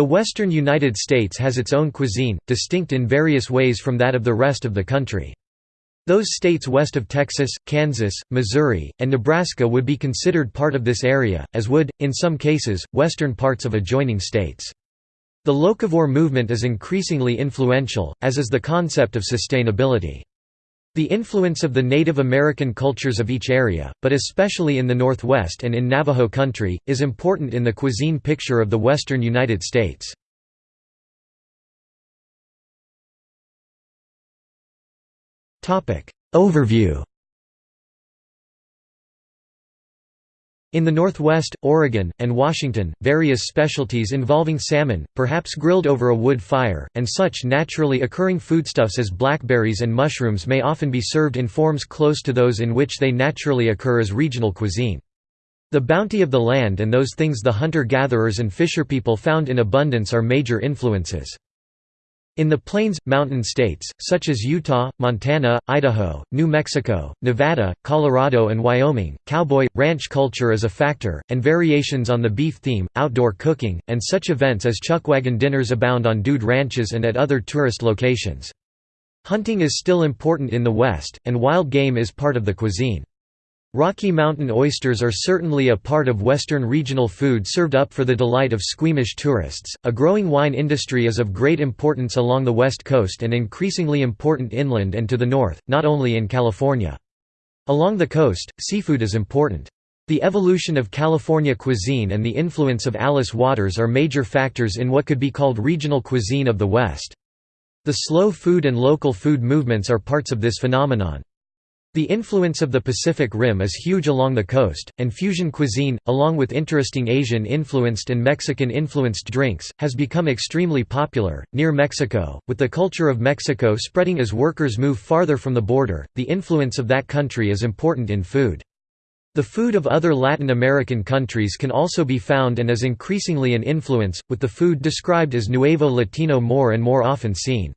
The western United States has its own cuisine, distinct in various ways from that of the rest of the country. Those states west of Texas, Kansas, Missouri, and Nebraska would be considered part of this area, as would, in some cases, western parts of adjoining states. The locavore movement is increasingly influential, as is the concept of sustainability. The influence of the Native American cultures of each area, but especially in the Northwest and in Navajo country, is important in the cuisine picture of the western United States. Overview In the Northwest, Oregon, and Washington, various specialties involving salmon, perhaps grilled over a wood fire, and such naturally occurring foodstuffs as blackberries and mushrooms may often be served in forms close to those in which they naturally occur as regional cuisine. The bounty of the land and those things the hunter-gatherers and fisherpeople found in abundance are major influences. In the Plains, mountain states, such as Utah, Montana, Idaho, New Mexico, Nevada, Colorado and Wyoming, cowboy, ranch culture is a factor, and variations on the beef theme, outdoor cooking, and such events as chuckwagon dinners abound on dude ranches and at other tourist locations. Hunting is still important in the West, and wild game is part of the cuisine. Rocky Mountain oysters are certainly a part of Western regional food served up for the delight of squeamish tourists. A growing wine industry is of great importance along the West Coast and increasingly important inland and to the north, not only in California. Along the coast, seafood is important. The evolution of California cuisine and the influence of Alice Waters are major factors in what could be called regional cuisine of the West. The slow food and local food movements are parts of this phenomenon. The influence of the Pacific Rim is huge along the coast, and fusion cuisine, along with interesting Asian-influenced and Mexican-influenced drinks, has become extremely popular. Near Mexico, with the culture of Mexico spreading as workers move farther from the border, the influence of that country is important in food. The food of other Latin American countries can also be found and is increasingly an influence, with the food described as Nuevo Latino more and more often seen.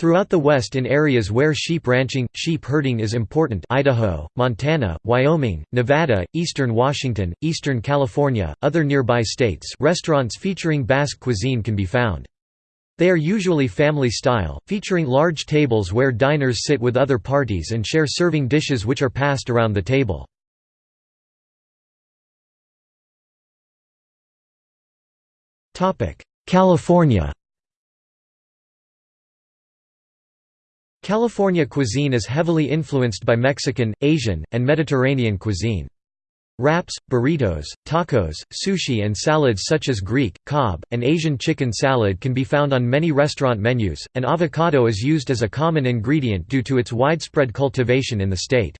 Throughout the West in areas where sheep ranching, sheep herding is important Idaho, Montana, Wyoming, Nevada, eastern Washington, eastern California, other nearby states restaurants featuring Basque cuisine can be found. They are usually family-style, featuring large tables where diners sit with other parties and share serving dishes which are passed around the table. California California cuisine is heavily influenced by Mexican, Asian, and Mediterranean cuisine. Wraps, burritos, tacos, sushi and salads such as Greek, Cobb, and Asian chicken salad can be found on many restaurant menus, and avocado is used as a common ingredient due to its widespread cultivation in the state.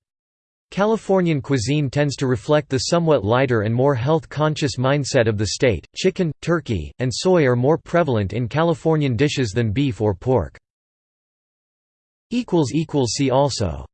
Californian cuisine tends to reflect the somewhat lighter and more health-conscious mindset of the state. Chicken, turkey, and soy are more prevalent in Californian dishes than beef or pork. See also